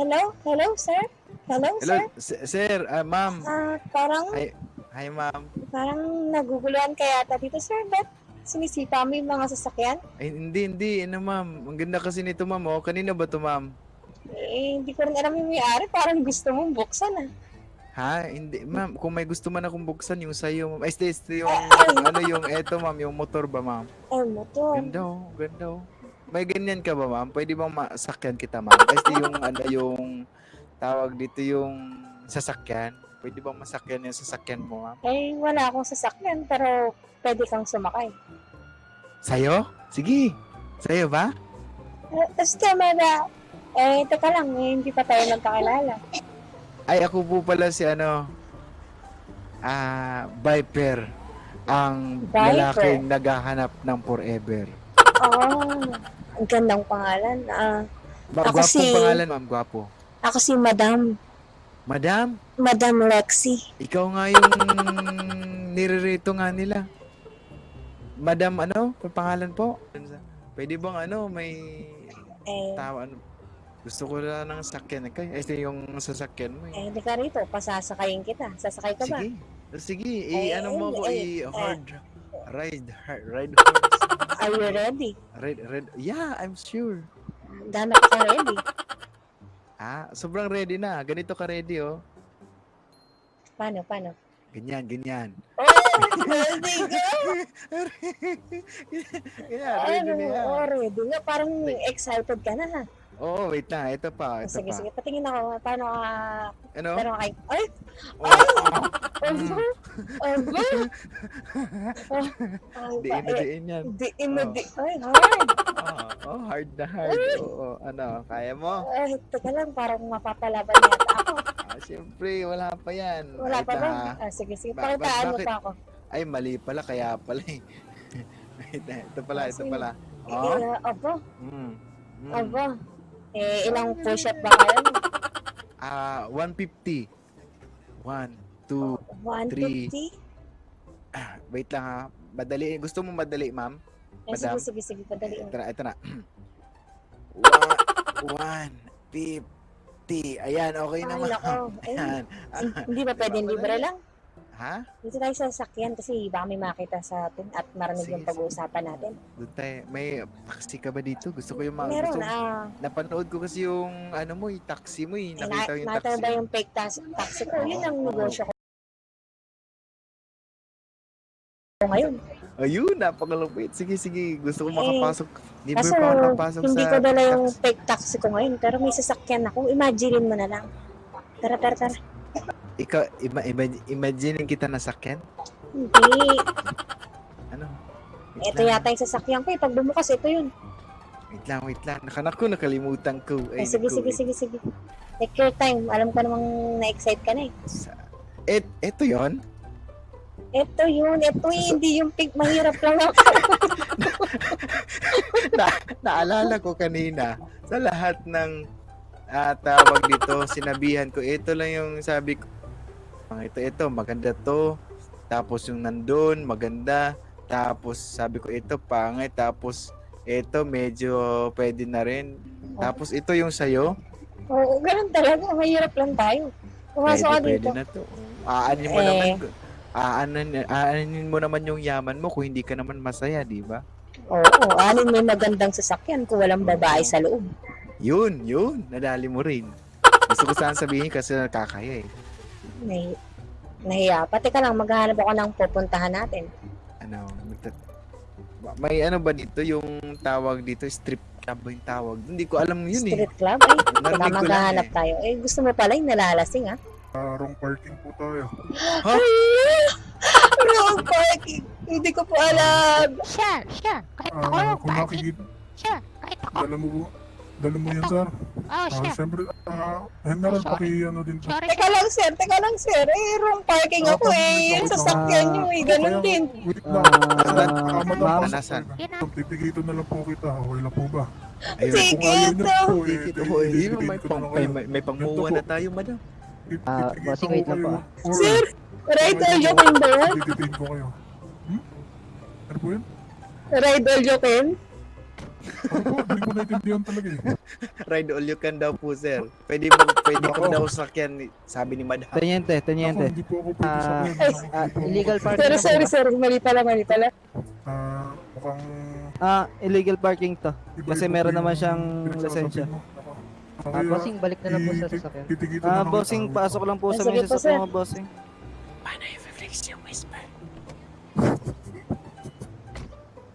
Hello? Hello, sir? Hello, Hello, sir? sir, ah, ma'am. Ah, parang, Hi, hi, ma'am. parang naguguluhan kaya ata dito, sir. Ba't sinisipa mo yung mga sasakyan? Ay, hindi, hindi. Ano, ma'am? Ang ganda kasi nito, ma'am. Oh. Kanina ba to, ma'am? Eh, hindi ko rin alam yung may-ari. Parang gusto mong buksan, ah. Ha? Hindi, ma'am. Kung may gusto man akong buksan, yung sa'yo, ma'am. Ay, este, este, yung, ano, yung, eto, ma'am. Yung motor ba, ma'am? Ay, motor. Ganda, oh. Ganda, oh. May ganyan ka ba, ma'am? Pwede bang masakyan kita, ma'am? Este, yung, ano, yung, tawag dito yung sasakyan. Pwede bang masakyan yung sasakyan mo, ma'am? Eh, wala akong sasakyan, pero pwede kang sumakay. Sa'yo? Sige. Sa'yo ba? Eh, tapos tama na. Eh, teka lang, eh, hindi pa tayo nagkakilala. Ay, ako po pala si ano, ah, Viper. Ang Viper? lalaking naghahanap ng forever. Oh, gandang pangalan. Ah, Ba- Ako gwapong si- pangalan, ma'am, gwapo. ako si Madam. Madam, Madam Lexi. ikaw nga yung nirerito nga nila. Madam, ano? Ang pangalan po? Pwede bang ano, may Eh, tawa, ano? Gusto ko lang ng sakyan. Kaya, ito yung sasakyan mo eh. eh, di ka rito. Pasasakayin kita. Sasakay ka ba? Sige. Sige, Eh, eh, ano mo ako, eh, eh, eh. hard, ride, hard, ride horse. Are you ready? Red, red. Yeah, I'm sure. Gano'n ka ready? Ah, sobrang ready na. Ganito ka ready, oh. Paano, paano? Ganyan, ganyan. Oh, ready ka? ganyan, ready na yan. oh, ready nga. Parang excited ka na ha. Oo, wait na. Ito pa, ito Sige, pa. sige. Patingin ako. Paano ka... Ano? Pero kay... Ay! Oh, Ay! Mm. Aba! Aba! Ay, Diin na diin yan. Diin na Oh. di... Ay, hard! Oh, oh, hard na hard. Oo, ano, kaya mo? Ay, teka lang. Parang mapapalaban yata ako. Ah, siyempre, wala pa yan. Wala Wait pa ba? Ah, sige, sige. Ba- Pakitaan mo pa ako. Ay, mali pala, kaya pala eh. Ito pala, ito Sige. pala. Eh, Oh? aba, Mm. Mm. aba. Eh, ilang push-up ba kayo? Ah, 150. 1, 2, 150? ah, wait lang ha. Madali. Gusto mo madali, ma'am? Eh, sige, Madam? sige, sige. Padali. Ito na, ito na. One, 150. Ayan, okay Ay, naman. nako. Ay, Ayan. Hindi ba pwedeng Diba, libre lang? Ha? Dito tayo sa sakyan kasi baka may makita sa atin at marinig Sige, yung pag-uusapan natin. Doon tayo. May taxi ka ba dito? Gusto ko yung mga... Meron, gusto, ah. napanood ko kasi yung ano mo, yung taxi mo eh. Eh, Nakita ko yung nakita taxi. mo ba yung fake taxi, taxi ko? Yun ang negosyo ko ngayon. Ayun, napakalupit. Sige, sige. Gusto ko Eh, makapasok. Di ba Kaso, pa ako nakapasok hindi sa ko dala yung fake taxi ko ngayon, pero may sasakyan ako. Imagine mo na lang. Tara, tara, tara. Ikaw, ima, ima, imagine kita nasakyan? Hindi. Ano? Wait Ito lang, yata yung sasakyan ko. eh. Pag bumukas, ito yun. Wait lang, wait lang. Nakanak ko, nakalimutan ko. Eh, Ay, sige, naku, sige, eh. sige, sige. Take your time. Alam ko namang na-excite ka na eh. Sa- Et, eto yon Ito yun. Ito eh, hindi yung pink. Mahirap lang ako. na, naalala ko kanina sa lahat ng ah, tawag dito, sinabihan ko, ito lang yung sabi ko, "Ah, ito, ito, maganda to. Tapos yung nandun, maganda. Tapos sabi ko, ito, pangit. Tapos ito, medyo pwede na rin. Tapos ito yung sayo, Oo, ganun talaga. Mahirap lang tayo. pwede, Pumasok ka pwede dito. na to. Aanin mo Eh. naman, aanin, aanin mo naman yung yaman mo kung hindi ka naman masaya, di ba? Oo, anin may magandang sasakyan kung walang babae sa loob. Yun, yun, nadali mo rin. Gusto ko sana sabihin kasi nakakaya eh. Nahi nahiya. Pati ka lang, maghahanap ako ng pupuntahan natin. Ano, magta- may ano ba dito yung tawag dito, strip club ba yung tawag? Hindi ko alam yun eh. Street club? Ay, baka maghahanap eh. tayo. Eh, gusto mo pala yung nalalasing, ha? Ah, wrong parking po tayo. Ha? Ay, wrong parking. Hindi ko po alam. Siya, siya. Kahit ako Ah, lang, kung bakit? nakikita, Siya, kahit ako. dala mo po. Dala mo yan, sir. Oh, Ah, siya. siyempre, ah, Henry, Sorry. paki ano din po. Sorry, Teka lang, sir. Teka lang, sir. Eh, wrong parking Ah, ako eh. wait Yung sasakyan ah, nyo eh. Ganun din. Wait lang. Ah, Ah, madam, tayo. Yun na. Lang po kita. Okay lang po ba? Ayun. Sige, Kung ayaw po, eh, ako eh. May, di- ko pang, na tayo, madam. Ah, bossing, wait lang po, ah. Sir, ride all can ba yan? Tititin ko kayo. Hmm? Ano po yun? Ride all po, hindi ko naintindihan talaga eh. Ride all you can daw po, sir. Pwede mo, pwede ko Ako. daw sakyan, ni- sabi ni madam. Teniente, Ako, teniente. hindi po ako pwede Ah, sa Ako, Ah, ako- illegal parking. To, sorry, sorry. Mali pala, mali pala. Ah, mukhang Ah, illegal parking to. iba-iba Kasi po meron yung naman siyang pinagsasabi lisensya. mo. Ako. Ah, Kaya, bossing, balik na lang po sa i- sasakyan. titigita Ah, na lang bossing, kita. pasok lang po Ah, sa sige mesa po, sa sir. mga bossing. Paano yung flex yung whisper?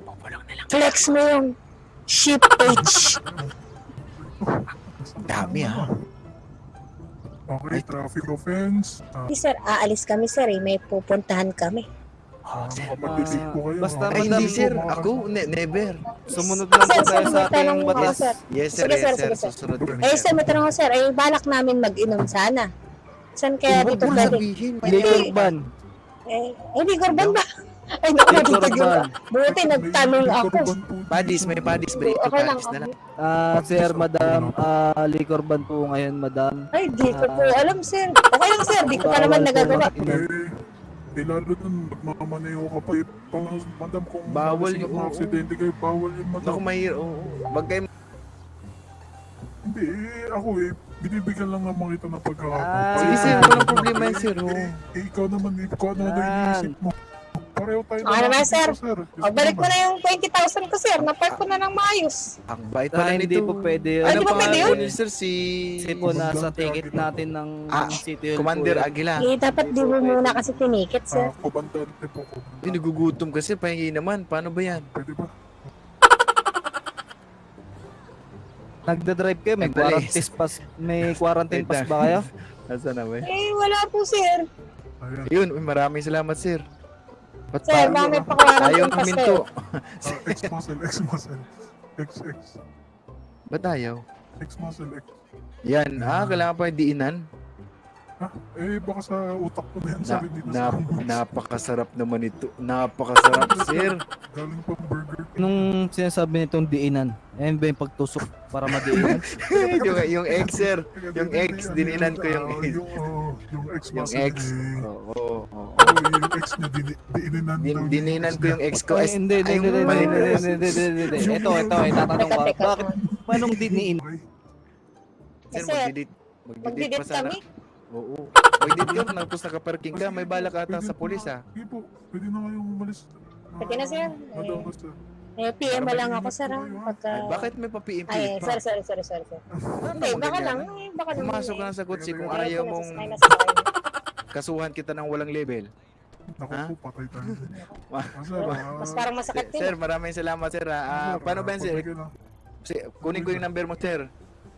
Pupulong na lang. Flex mo yung ship page. Dami, ah. Okay, traffic offense. Ah, Hindi, sir. Aalis kami, sir. Eh. May pupuntahan kami. ah, sir. kapag-isip po kayo. basta ah. Ay, hindi, sir. Ako, ne- never. Sumunod lang po Sir, tayo sir, sa may tanong ating batas. sir. Yes, sir. Sige, yes, sir, sir. sige, sir. Susunod kami, Eh, sir, may tanong ko, sir. Eh, balak namin mag-inom sana. Saan kaya Huwag dito mo pwede? sabihin. Liquor ban. Eh, hindi, Gorban ba? Ay, ban. Buti, nagtanong ako. Padis, may padis. Okay Brito, lang. padis na lang. Ah, sir, madam, ah, liquor ban po ngayon, madam. Ay, di ko po alam, sir. Okay lang, sir. Di ko pa naman nagagawa. Eh, lalo nun, magmamaneho ka pa eh. Pang, madam, kung Bawal malasing yun, at oo. aksidente kayo, bawal yun, madam. Naku, mahir. Oo. Wag kayo Hindi, eh, ako eh, binibigyan lang naman kita ng pagkakataon. Ah. Sige, sir. Walang problema yan, sir. Eh, eh, ikaw naman, kung ano na iniisip mo. Pareho tayo Okay naman, dito, sir. sir. O, balik mo na yung 20,000 ko, sir. Napark ko na ng maayos. Ang bait Ah, pala hindi po pwede yun. Ay, Ano di ba pa pwede yun? po ni sir? Si... Kasi po nasa ticket natin ng Ah, City Commander po. Aguila. Eh, dapat di mo muna kasi tinikit, sir. Ah, komandante po ko. Hindi, nagugutom kasi. Pahingi naman. Paano ba yan? Pwede ba? Nagda-drive kayo, may quarantine pass, may quarantine pass ba kayo? Nasaan na ba? Eh, wala po, sir. Ayan. Yun, uy, maraming salamat, sir. Ba't Sir, pa- baka may Ayaw huminto. kayo. Ah, X-muscle, X-muscle. XX. Ba't ayaw? X-muscle, X. Yan. Ah, kailangan pa yung diinan. Ah, eh, baka sa utak ko na yan, Na, sir. Hindi na na, sa napakasarap naman ito. Napakasarap, sir. Galing pang Burger. Nung sinasabi nitong diinan, ayun ba yung pagtusok para madiinan? yung, yung ex, sir. Yung Hindi, X, dininan ko yung X. Yung, oh, yung X Yung. Eh, Oo. oo, oo. oh, yung ex niya, dini- dininan Din, daw dininan ko yung ex ko. Ay, hindi, hindi, ay, hindi, hindi, hindi, na. hindi, hindi, hindi, hindi. Ito, ito, itatanong ko. Bakit? Manong diniin? Sir. Magdidit Magdidit pa sana. kami. Oo. Magdidit ka, tapos nakaparking ka. May balak ata sa pulis, na- ah. Hindi po, pwede na kayong umalis. Pwede na, sir. Madam, sir. Eh, PM mo lang ako, sir. ah, Pagka... Ay, bakit may pa-PMP Ay, sorry, sorry, sorry, sorry, sir. Ano Hindi, baka lang. eh, Baka lang. Pumasok ka eh. na sa kotse kung Ayaw mong kasuhan kita ng walang level. Naku Ha? po, patay tayo. Ah, sir, Mas parang masakit din. Sir, maraming salamat, sir. ah. Paano ba yan, sir? Kunin ko yung number mo, sir.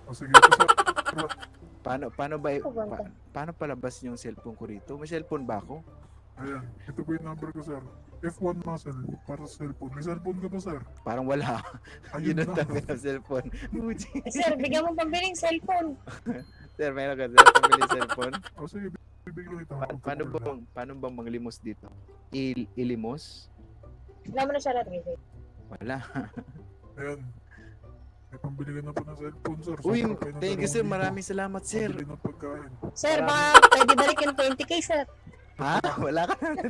Oh, sige po, sir. Paano, paano ba, pa, paano palabas yung cellphone ko rito? May cellphone ba ako? Ayan, ito po yung number ko, sir. F1 muscle para sa cellphone. May cellphone ka ba, sir? Parang wala. Ayun Yun ang na. dami ng cellphone. Sir, bigyan mo pambiling cellphone. sir, meron ka, sir. Pamili cellphone. O sige, bibigyan kita. Pa- paano ba, paano ba manglimos dito? Il ilimos? Wala mo na siya natin. Wala. Ayan. May pambili ka na po ng cellphone, sir. Uy, thank you, sir. Maraming salamat, sir. Pambili ng pagkain. Sir, baka pwede balik yung 20k, sir. Ha? Wala ka na.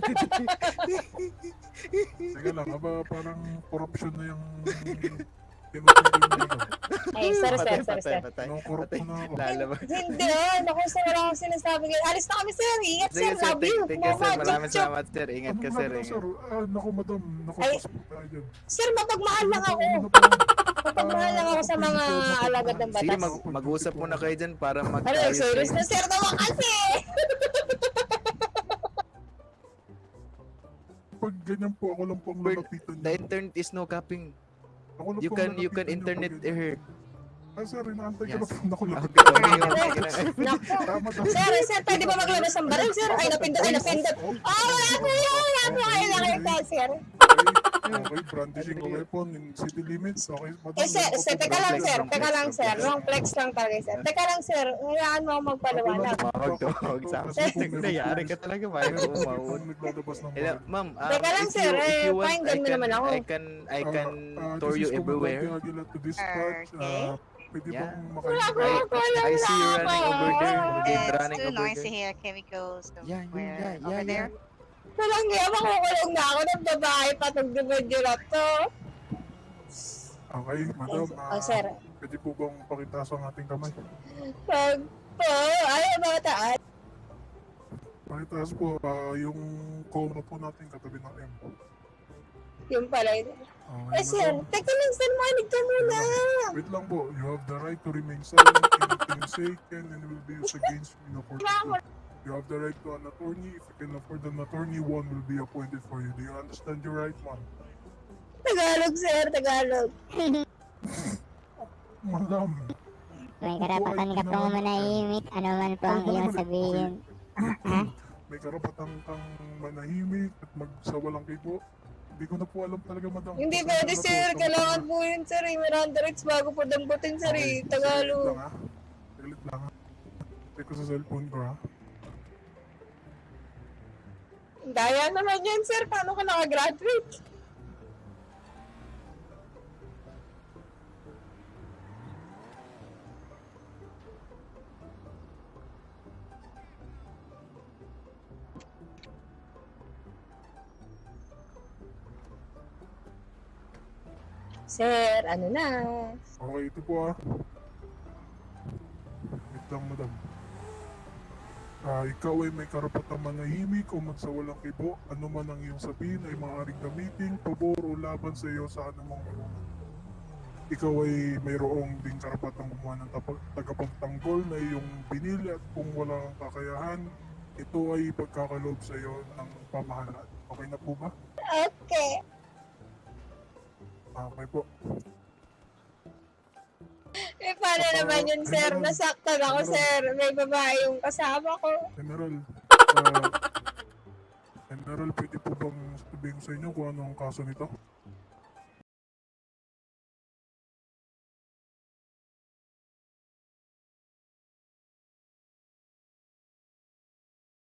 Sige lang, aba parang corruption na yung. Ay, sir, sir, Patay, sir, patay, sir. patay. Anong corrupt na ako? Lalabas. Hindi, ah. Naku, sir, wala akong sinasabi. Alis na kami, sir. Ingat, sir. Love you. Thank, thank you, sir. Maraming salamat, sir. Ingat ka, Ano sir. Ah, naku, madam. Naku. Sir, mapagmahal lang ako. Pa? Mapagmahal lang ako sa mga alagad ng Sige, batas. mag, mag-usap muna kayo dyan para Ano, mag-ayos serious na, sir, naman kasi. Pag ganyan po, ako lang po ang lalapitan The niyo. internet is no capping. Ako lang You po ang can, you can lalapitan internet ganyan. her. Ah, sir, inaantay ko Yes. na po. Naku, Okay, lapit. okay, okay. okay na. Naku. Tama daw. Sir, sir, pwede ba maglabas ng baril, sir? Ay, napindot, ay, napindot. Oh, Oh, wala po yun. Wala po kayo nakita, sir. Okay, okay, brandishing a weapon in city limits. Okay, madam. Eh, sir, sir, teka lang, sir. Teka lang, sir. Wrong flex lang talaga, sir. Teka lang, sir. Hayaan mo ako magpaliwanag. Wag to, wag sa akin. Nangyari ka talaga, Hello, ma'am. ah, Teka lang, sir, eh, pakinggan I mo can- naman ako. I can, I can Ah, tour you everywhere. Dispatch. Okay. Ah, pwede Yeah. bang wala, I see you running over there. Okay, It's running too over noisy there. here. Can we go Yeah, yeah, yeah, over yeah, there? Walang nga, makukulong na ako ng babae na medyo na to. Okay, madam. Oh, ah, sir. Pwede po bang pakitaas ang ating kamay? Pag po, ayaw ba taas? Pakitaas po ah, yung coma po natin katabi ng M. Yung pala yun. Okay, Eh, sir, madam. teka lang, sir, manig ka muna. Wait lang po. You have the right to remain silent. Say can and will be used against you in a court of law. You have the right to an attorney. If you can afford an attorney, one will be appointed for you. Do you understand your right, ma'am? Tagalog, sir, Tagalog. Madam, May karapatan ka pong manahimik, ano man po ang iyong sabihin. may karapatan kang manahimik at magsawalang kibo. Hindi ko na po alam talaga, madam. Hindi pwede, na po. sir. Kailangan po. po yun, sir. eh. Miranda rights bago po damputin, sir. eh. Okay, Tagalog. Saglit lang, ha? Saglit lang, ha? Check ko sa cellphone ko, ha? Daya naman yan, sir. Paano ka nakagraduate? Sir, ano na? Okay, ito po, ha? Wait lang, madam. Ah, ikaw ay may karapatang manahimik o magsawalang kibo. Ano man ang iyong sabihin ay maaaring gamitin, pabor o laban sa iyo sa anumang ikaw ay mayroong ding karapatang gumawa ng tagapagtanggol na iyong binili at kung wala kang kakayahan, ito ay pagkakaloob sa iyo ng pamahalaan. Okay na po ba? Okay. Okay po. Paano naman yun, sir? Nasaktan ako, sir. May babae yung kasama ko. General, General, pwede po bang sabihin sa inyo kung ano ang kaso nito?